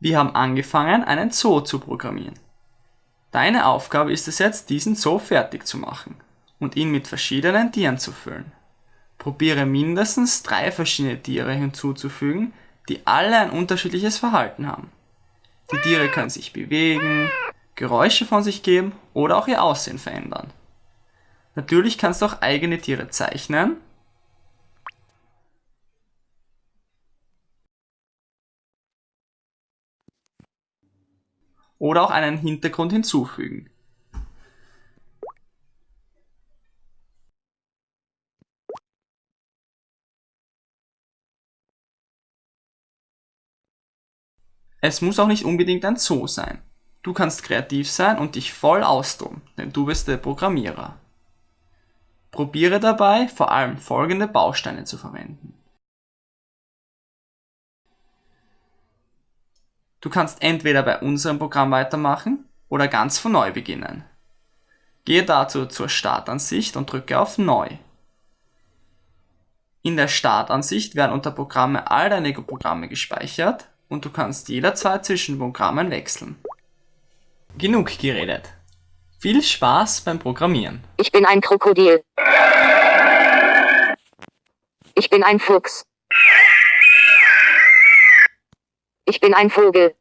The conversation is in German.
Wir haben angefangen, einen Zoo zu programmieren. Deine Aufgabe ist es jetzt, diesen Zoo fertig zu machen und ihn mit verschiedenen Tieren zu füllen. Probiere mindestens drei verschiedene Tiere hinzuzufügen, die alle ein unterschiedliches Verhalten haben. Die Tiere können sich bewegen, Geräusche von sich geben oder auch ihr Aussehen verändern. Natürlich kannst du auch eigene Tiere zeichnen oder auch einen Hintergrund hinzufügen. Es muss auch nicht unbedingt ein Zoo sein. Du kannst kreativ sein und dich voll austoben, denn du bist der Programmierer. Probiere dabei vor allem folgende Bausteine zu verwenden. Du kannst entweder bei unserem Programm weitermachen oder ganz von neu beginnen. Gehe dazu zur Startansicht und drücke auf Neu. In der Startansicht werden unter Programme all deine Programme gespeichert und du kannst jederzeit zwischen Programmen wechseln. Genug geredet. Viel Spaß beim Programmieren. Ich bin ein Krokodil. Ich bin ein Fuchs. Ich bin ein Vogel.